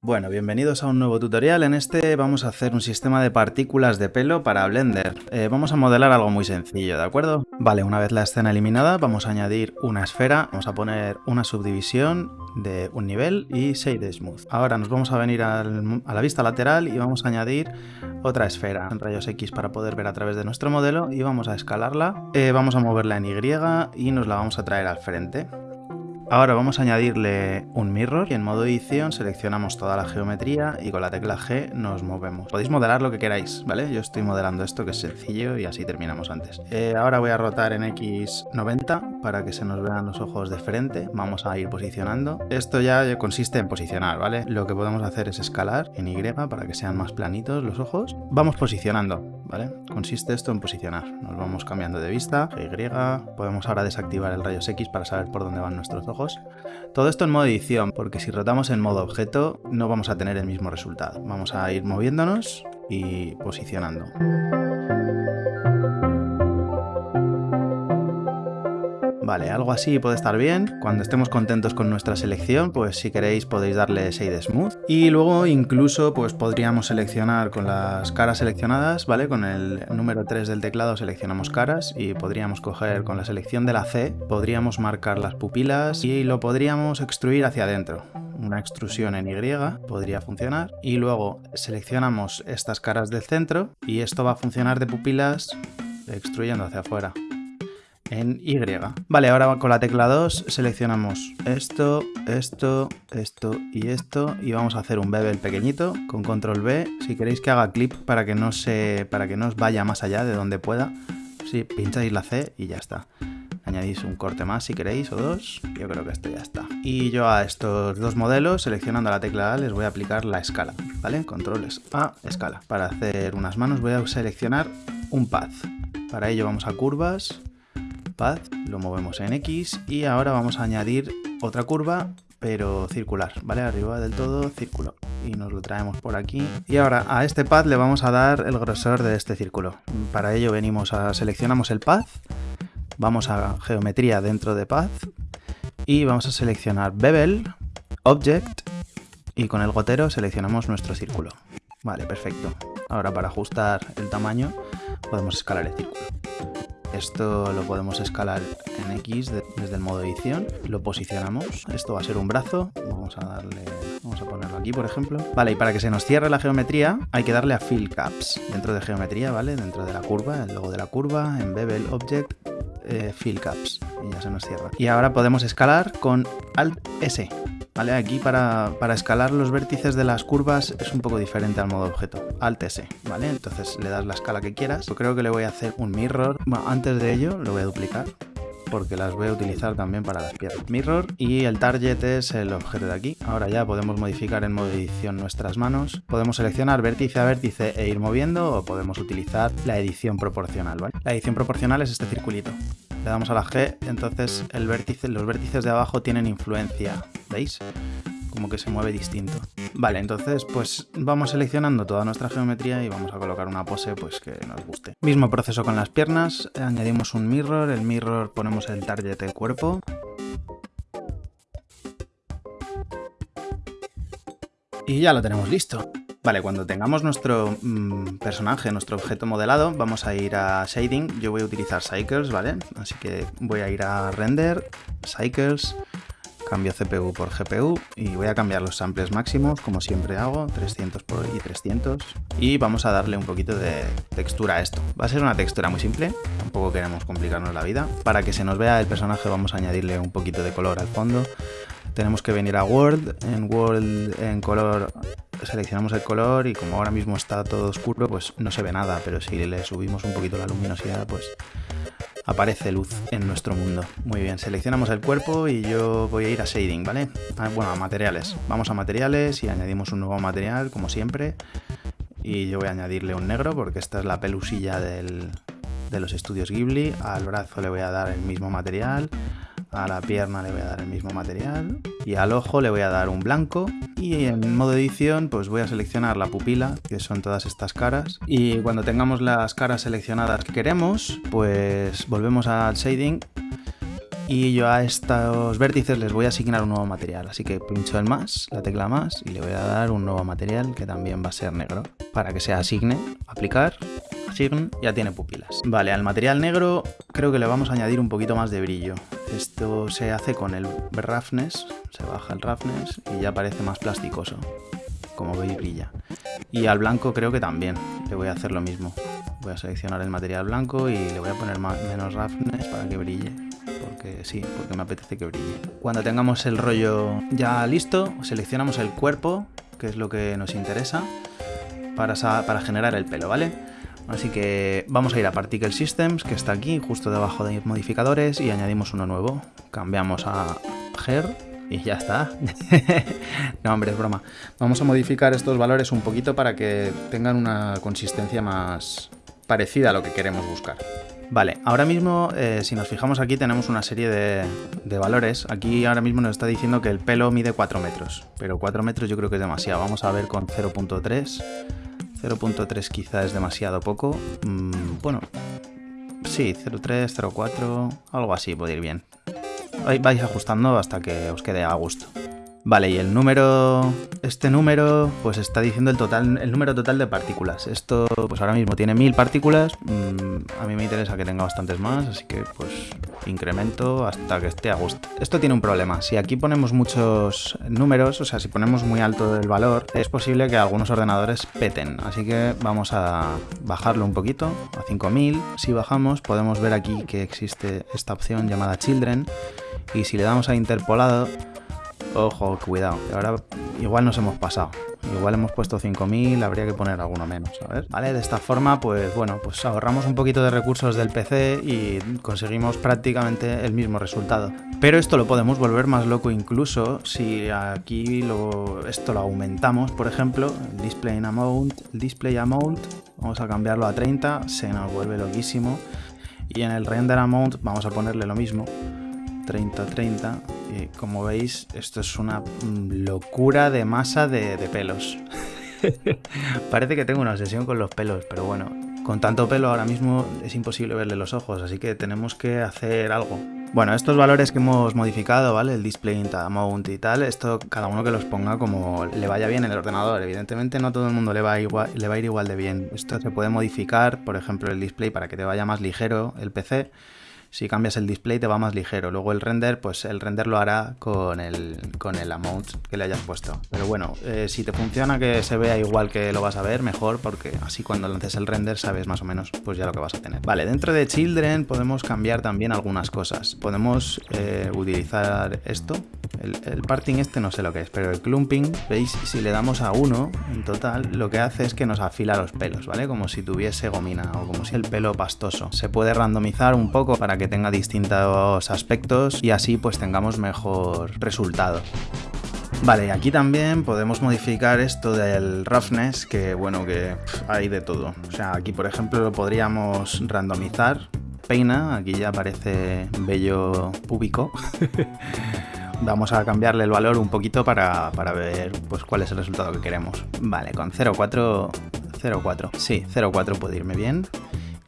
Bueno, bienvenidos a un nuevo tutorial. En este vamos a hacer un sistema de partículas de pelo para Blender. Eh, vamos a modelar algo muy sencillo, ¿de acuerdo? Vale, una vez la escena eliminada, vamos a añadir una esfera. Vamos a poner una subdivisión de un nivel y Shade Smooth. Ahora nos vamos a venir a la vista lateral y vamos a añadir otra esfera en rayos X para poder ver a través de nuestro modelo y vamos a escalarla. Eh, vamos a moverla en Y y nos la vamos a traer al frente. Ahora vamos a añadirle un mirror y en modo edición seleccionamos toda la geometría y con la tecla G nos movemos. Podéis modelar lo que queráis, ¿vale? Yo estoy modelando esto que es sencillo y así terminamos antes. Eh, ahora voy a rotar en X90 para que se nos vean los ojos de frente. Vamos a ir posicionando. Esto ya consiste en posicionar, ¿vale? Lo que podemos hacer es escalar en Y para que sean más planitos los ojos. Vamos posicionando, ¿vale? Consiste esto en posicionar. Nos vamos cambiando de vista, Y. Podemos ahora desactivar el rayos X para saber por dónde van nuestros ojos todo esto en modo edición, porque si rotamos en modo objeto no vamos a tener el mismo resultado. Vamos a ir moviéndonos y posicionando. Vale, algo así puede estar bien. Cuando estemos contentos con nuestra selección, pues si queréis podéis darle Shade Smooth. Y luego incluso pues podríamos seleccionar con las caras seleccionadas, ¿vale? Con el número 3 del teclado seleccionamos caras y podríamos coger con la selección de la C, podríamos marcar las pupilas y lo podríamos extruir hacia adentro una extrusión en Y podría funcionar y luego seleccionamos estas caras del centro y esto va a funcionar de pupilas extruyendo hacia afuera en Y. Vale, ahora con la tecla 2 seleccionamos esto, esto, esto y esto y vamos a hacer un bevel pequeñito con control B. Si queréis que haga clip para que no se para que no os vaya más allá de donde pueda, si pincháis la C y ya está. Añadís un corte más si queréis o dos, yo creo que esto ya está. Y yo a estos dos modelos, seleccionando la tecla A, les voy a aplicar la escala, ¿vale? Controles A, escala. Para hacer unas manos voy a seleccionar un path. Para ello vamos a curvas, lo movemos en X y ahora vamos a añadir otra curva pero circular, ¿vale? Arriba del todo, círculo. Y nos lo traemos por aquí. Y ahora a este path le vamos a dar el grosor de este círculo. Para ello venimos a seleccionamos el path, vamos a geometría dentro de path y vamos a seleccionar bevel, object y con el gotero seleccionamos nuestro círculo. Vale, perfecto. Ahora para ajustar el tamaño podemos escalar el círculo. Esto lo podemos escalar en X desde el modo edición. Lo posicionamos. Esto va a ser un brazo. Vamos a darle... Vamos a ponerlo aquí, por ejemplo. Vale, y para que se nos cierre la geometría hay que darle a Fill Caps. Dentro de geometría, ¿vale? Dentro de la curva, el logo de la curva, en Bevel Object, eh, Fill Caps. Y ya se nos cierra. Y ahora podemos escalar con Alt S. Aquí para, escalar los vértices de las curvas es un poco diferente al modo objeto. Alt S, ¿vale? Entonces le das la escala que quieras. Yo creo que le voy a hacer un mirror. antes de ello lo voy a duplicar porque las voy a utilizar también para las piernas. Mirror y el target es el objeto de aquí. Ahora ya podemos modificar en modo edición nuestras manos. Podemos seleccionar vértice a vértice e ir moviendo o podemos utilizar la edición proporcional. La edición proporcional es este circulito. Le damos a la G, entonces los vértices de abajo tienen influencia ¿Veis? Como que se mueve distinto. Vale, entonces pues vamos seleccionando toda nuestra geometría y vamos a colocar una pose pues que nos guste. Mismo proceso con las piernas, añadimos un mirror, el mirror ponemos el target del cuerpo. Y ya lo tenemos listo. Vale, cuando tengamos nuestro mm, personaje, nuestro objeto modelado, vamos a ir a Shading. Yo voy a utilizar Cycles, ¿vale? Así que voy a ir a Render, Cycles, Cambio CPU por GPU y voy a cambiar los samples máximos, como siempre hago, 300 por y 300. Y vamos a darle un poquito de textura a esto. Va a ser una textura muy simple, tampoco queremos complicarnos la vida. Para que se nos vea el personaje vamos a añadirle un poquito de color al fondo. Tenemos que venir a World, en World en color seleccionamos el color y como ahora mismo está todo oscuro pues no se ve nada, pero si le subimos un poquito la luminosidad pues aparece luz en nuestro mundo. Muy bien, seleccionamos el cuerpo y yo voy a ir a shading, ¿vale? Ah, bueno, a materiales. Vamos a materiales y añadimos un nuevo material, como siempre. Y yo voy a añadirle un negro porque esta es la pelusilla de los estudios Ghibli. Al brazo le voy a dar el mismo material. A la pierna le voy a dar el mismo material. Y al ojo le voy a dar un blanco. Y en modo edición pues voy a seleccionar la pupila, que son todas estas caras. Y cuando tengamos las caras seleccionadas que queremos, pues volvemos al shading y yo a estos vértices les voy a asignar un nuevo material. Así que pincho el más, la tecla más y le voy a dar un nuevo material que también va a ser negro. Para que se asigne, aplicar, asign, ya tiene pupilas. Vale, al material negro creo que le vamos a añadir un poquito más de brillo. Esto se hace con el roughness, se baja el roughness y ya parece más plasticoso. Como veis brilla. Y al blanco creo que también le voy a hacer lo mismo. Voy a seleccionar el material blanco y le voy a poner menos roughness para que brille. Porque sí, porque me apetece que brille. Cuando tengamos el rollo ya listo, seleccionamos el cuerpo, que es lo que nos interesa, para generar el pelo, ¿vale? Así que vamos a ir a Particle Systems, que está aquí, justo debajo de modificadores, y añadimos uno nuevo. Cambiamos a Hair y ya está. no, hombre, es broma. Vamos a modificar estos valores un poquito para que tengan una consistencia más parecida a lo que queremos buscar. Vale, ahora mismo, eh, si nos fijamos aquí, tenemos una serie de, de, valores. Aquí ahora mismo nos está diciendo que el pelo mide 4 metros, pero 4 metros yo creo que es demasiado. Vamos a ver con 0.3. 0.3 quizá es demasiado poco. Mm, bueno, sí, 0.3, 0.4, algo así puede ir bien. Vais ajustando hasta que os quede a gusto. Vale, y el número, este número, pues está diciendo el total, el número total de partículas. Esto, pues ahora mismo tiene mil partículas. Mm, a mí me interesa que tenga bastantes más, así que pues incremento hasta que esté a gusto. Esto tiene un problema. Si aquí ponemos muchos números, o sea, si ponemos muy alto el valor, es posible que algunos ordenadores peten. Así que vamos a bajarlo un poquito a 5000. Si bajamos, podemos ver aquí que existe esta opción llamada Children. Y si le damos a interpolado, Ojo, cuidado. Ahora igual nos hemos pasado. Igual hemos puesto 5000, habría que poner alguno menos, ¿sabes? Vale, de esta forma, pues bueno, pues ahorramos un poquito de recursos del PC y conseguimos prácticamente el mismo resultado. Pero esto lo podemos volver más loco incluso si aquí esto lo aumentamos, por ejemplo, el display amount, display amount, vamos a cambiarlo a 30, se nos vuelve loquísimo. Y en el render amount vamos a ponerle lo mismo, 30-30 y como veis esto es una locura de masa de, pelos. Parece que tengo una obsesión con los pelos, pero bueno, con tanto pelo ahora mismo es imposible verle los ojos, así que tenemos que hacer algo. Bueno, estos valores que hemos modificado, ¿vale? El display amount y tal, esto cada uno que los ponga como le vaya bien en el ordenador. Evidentemente no todo el mundo le va, igual, le va a ir igual de bien. Esto se puede modificar, por ejemplo, el display para que te vaya más ligero el PC si cambias el display te va más ligero. Luego el render, pues el render lo hará con el, con el amount que le hayas puesto. Pero bueno, eh, si te funciona que se vea igual que lo vas a ver, mejor, porque así cuando lances el render sabes más o menos pues ya lo que vas a tener. Vale, dentro de Children podemos cambiar también algunas cosas. Podemos eh, utilizar esto, el, parting este no sé lo que es, pero el clumping, veis, si le damos a uno en total, lo que hace es que nos afila los pelos, ¿vale? Como si tuviese gomina o como si el pelo pastoso. Se puede randomizar un poco para que tenga distintos aspectos y así pues tengamos mejor resultado. Vale, aquí también podemos modificar esto del roughness, que bueno, que hay de todo. O sea, aquí por ejemplo lo podríamos randomizar. Peina, aquí ya aparece bello púbico. Vamos a cambiarle el valor un poquito para, para ver pues, cuál es el resultado que queremos. Vale, con 0,4... 0,4. Sí, 0,4 puede irme bien.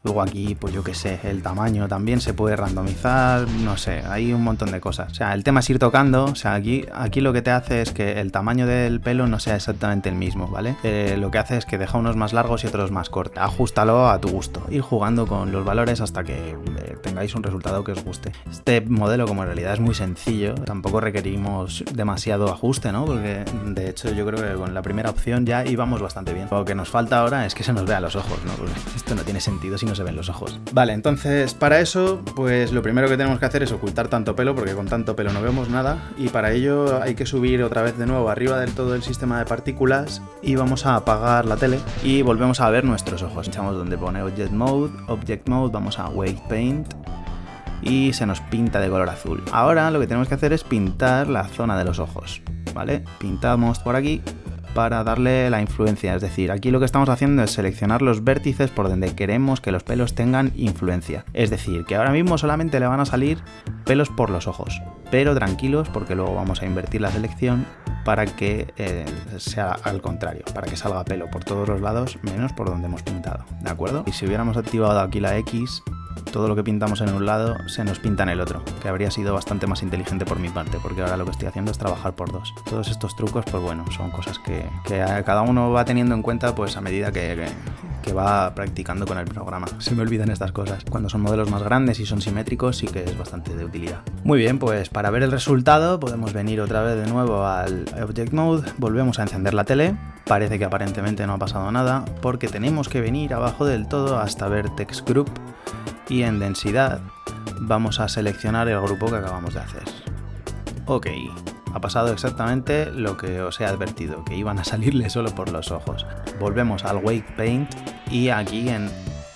Luego aquí, pues yo qué sé, el tamaño también se puede randomizar, no sé, hay un montón de cosas. O sea, el tema es ir tocando, o sea, aquí, aquí lo que te hace es que el tamaño del pelo no sea exactamente el mismo, ¿vale? Eh, lo que hace es que deja unos más largos y otros más cortos. Ajustalo a tu gusto, ir jugando con los valores hasta que eh, tengáis un resultado que os guste. Este modelo, como en realidad es muy sencillo, tampoco requerimos demasiado ajuste, ¿no? Porque de hecho yo creo que con la primera opción ya íbamos bastante bien. Lo que nos falta ahora es que se nos vea los ojos, ¿no? Porque esto no tiene sentido si no se ven los ojos. Vale, entonces para eso, pues lo primero que tenemos que hacer es ocultar tanto pelo, porque con tanto pelo no vemos nada, y para ello hay que subir otra vez de nuevo arriba del todo el sistema de partículas y vamos a apagar la tele y volvemos a ver nuestros ojos. Echamos donde pone Object Mode, Object Mode, vamos a Wave Paint, y se nos pinta de color azul. Ahora lo que tenemos que hacer es pintar la zona de los ojos, ¿vale? Pintamos por aquí para darle la influencia. Es decir, aquí lo que estamos haciendo es seleccionar los vértices por donde queremos que los pelos tengan influencia. Es decir, que ahora mismo solamente le van a salir pelos por los ojos. Pero tranquilos porque luego vamos a invertir la selección para que eh, sea al contrario, para que salga pelo por todos los lados menos por donde hemos pintado, ¿de acuerdo? Y si hubiéramos activado aquí la X, todo lo que pintamos en un lado se nos pinta en el otro, que habría sido bastante más inteligente por mi parte, porque ahora lo que estoy haciendo es trabajar por dos. Todos estos trucos, pues bueno, son cosas que, cada uno va teniendo en cuenta pues a medida que, que va practicando con el programa. Se me olvidan estas cosas. Cuando son modelos más grandes y son simétricos sí que es bastante de utilidad. Muy bien, pues para ver el resultado podemos venir otra vez de nuevo al Object Mode, volvemos a encender la tele, parece que aparentemente no ha pasado nada porque tenemos que venir abajo del todo hasta ver Text Group y en densidad vamos a seleccionar el grupo que acabamos de hacer. Ok, ha pasado exactamente lo que os he advertido, que iban a salirle solo por los ojos. Volvemos al Weight Paint y aquí en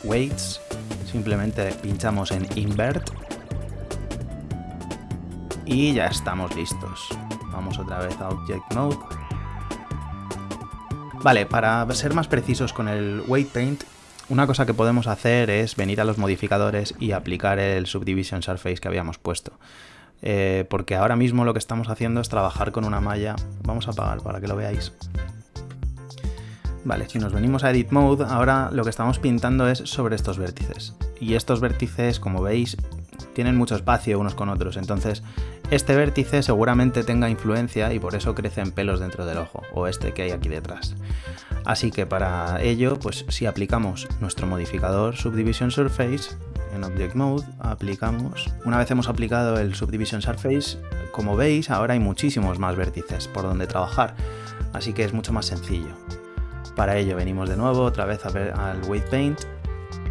Weights simplemente pinchamos en Invert y ya estamos listos. Vamos otra vez a Object Mode. Vale, para ser más precisos con el Weight Paint, una cosa que podemos hacer es venir a los modificadores y aplicar el Subdivision Surface que habíamos puesto. Eh, porque ahora mismo lo que estamos haciendo es trabajar con una malla. Vamos a apagar para que lo veáis. Vale, si nos venimos a Edit Mode, ahora lo que estamos pintando es sobre estos vértices. Y estos vértices, como veis, tienen mucho espacio unos con otros, entonces este vértice seguramente tenga influencia y por eso crecen pelos dentro del ojo, o este que hay aquí detrás. Así que para ello, pues si aplicamos nuestro modificador Subdivision Surface, en Object Mode aplicamos, una vez hemos aplicado el Subdivision Surface, como veis ahora hay muchísimos más vértices por donde trabajar, así que es mucho más sencillo. Para ello venimos de nuevo otra vez a ver al Weight Paint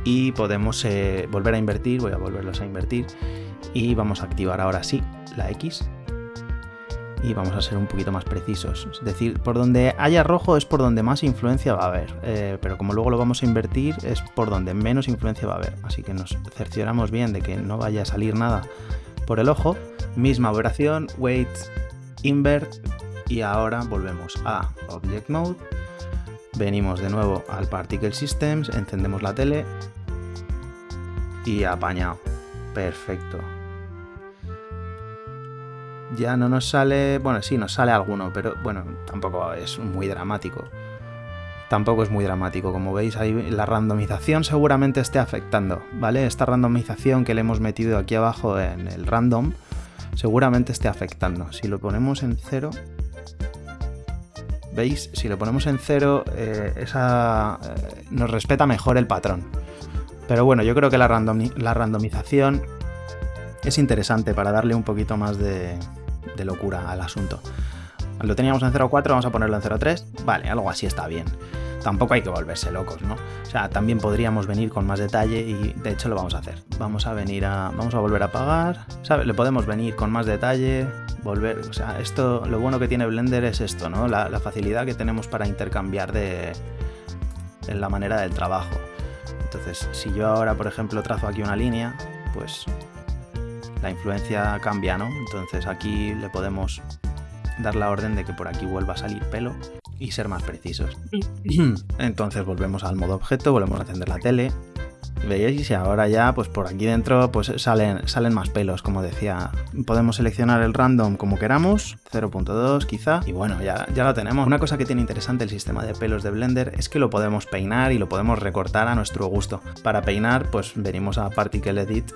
y podemos eh, volver a invertir, voy a volverlos a invertir y vamos a activar ahora sí la X y vamos a ser un poquito más precisos. Es decir, por donde haya rojo es por donde más influencia va a haber, eh, pero como luego lo vamos a invertir es por donde menos influencia va a haber. Así que nos cercioramos bien de que no vaya a salir nada por el ojo. Misma operación, Weight, Invert y ahora volvemos a Object Mode Venimos de nuevo al Particle Systems, encendemos la tele y apañado. Perfecto. Ya no nos sale... Bueno, sí, nos sale alguno, pero bueno, tampoco es muy dramático. Tampoco es muy dramático, como veis ahí la randomización seguramente esté afectando, ¿vale? Esta randomización que le hemos metido aquí abajo en el random seguramente esté afectando. Si lo ponemos en cero, ¿Veis? Si lo ponemos en cero, eh, esa, eh, nos respeta mejor el patrón. Pero bueno, yo creo que la, la randomización es interesante para darle un poquito más de, de locura al asunto. Lo teníamos en 0.4, vamos a ponerlo en 0.3. Vale, algo así está bien tampoco hay que volverse locos, ¿no? O sea, también podríamos venir con más detalle y de hecho lo vamos a hacer. Vamos a venir a... vamos a volver a pagar, ¿sabes? Le podemos venir con más detalle, volver... O sea, esto, lo bueno que tiene Blender es esto, ¿no? La, facilidad que tenemos para intercambiar de... en la manera del trabajo. Entonces, si yo ahora, por ejemplo, trazo aquí una línea, pues la influencia cambia, ¿no? Entonces aquí le podemos dar la orden de que por aquí vuelva a salir pelo y ser más precisos. Entonces volvemos al modo objeto, volvemos a encender la tele. Veis, y ahora ya, pues por aquí dentro, pues salen, salen más pelos, como decía. Podemos seleccionar el random como queramos, 0.2 quizá, y bueno, ya, ya lo tenemos. Una cosa que tiene interesante el sistema de pelos de Blender es que lo podemos peinar y lo podemos recortar a nuestro gusto. Para peinar, pues venimos a Particle Edit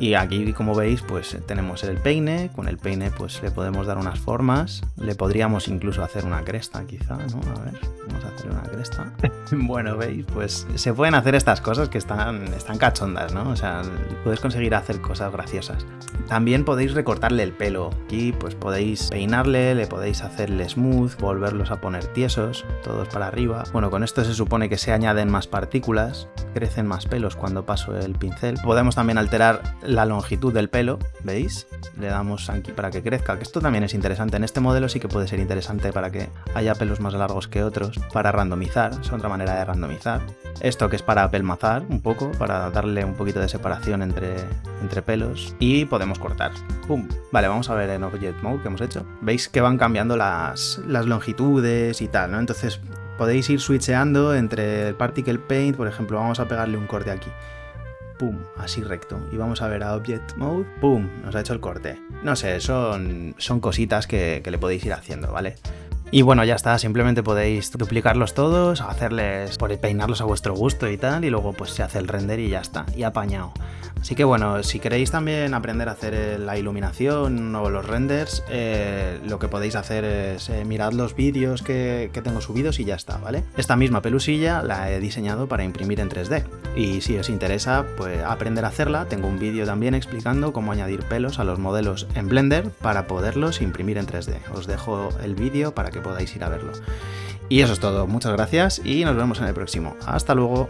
y aquí, como veis, pues tenemos el peine. Con el peine pues le podemos dar unas formas. Le podríamos incluso hacer una cresta, quizá, ¿no? A ver, vamos a hacer una cresta. bueno, veis, pues se pueden hacer estas cosas que están, están cachondas, ¿no? O sea, puedes conseguir hacer cosas graciosas. También podéis recortarle el pelo. Aquí pues podéis peinarle, le podéis hacerle smooth, volverlos a poner tiesos, todos para arriba. Bueno, con esto se supone que se añaden más partículas, crecen más pelos cuando paso el pincel. Podemos también alterar la longitud del pelo, ¿veis? Le damos aquí para que crezca, que esto también es interesante. En este modelo sí que puede ser interesante para que haya pelos más largos que otros, para randomizar, es otra manera de randomizar. Esto que es para apelmazar un poco, para darle un poquito de separación entre, entre pelos. Y podemos cortar. ¡Pum! Vale, vamos a ver en Object Mode que hemos hecho. Veis que van cambiando las, las longitudes y tal, ¿no? Entonces podéis ir switcheando entre el Particle Paint, por ejemplo, vamos a pegarle un corte aquí pum, así recto. Y vamos a ver a Object Mode, pum, nos ha hecho el corte. No sé, son, son cositas que, le podéis ir haciendo, ¿vale? Y bueno, ya está, simplemente podéis duplicarlos todos, hacerles, por peinarlos a vuestro gusto y tal, y luego pues se hace el render y ya está, y apañado. Así que bueno, si queréis también aprender a hacer eh, la iluminación o los renders, eh, lo que podéis hacer es eh, mirad los vídeos que, que, tengo subidos y ya está, ¿vale? Esta misma pelusilla la he diseñado para imprimir en 3D. Y si os interesa pues aprender a hacerla, tengo un vídeo también explicando cómo añadir pelos a los modelos en Blender para poderlos imprimir en 3D. Os dejo el vídeo para que podáis ir a verlo. Y eso es todo, muchas gracias y nos vemos en el próximo. Hasta luego.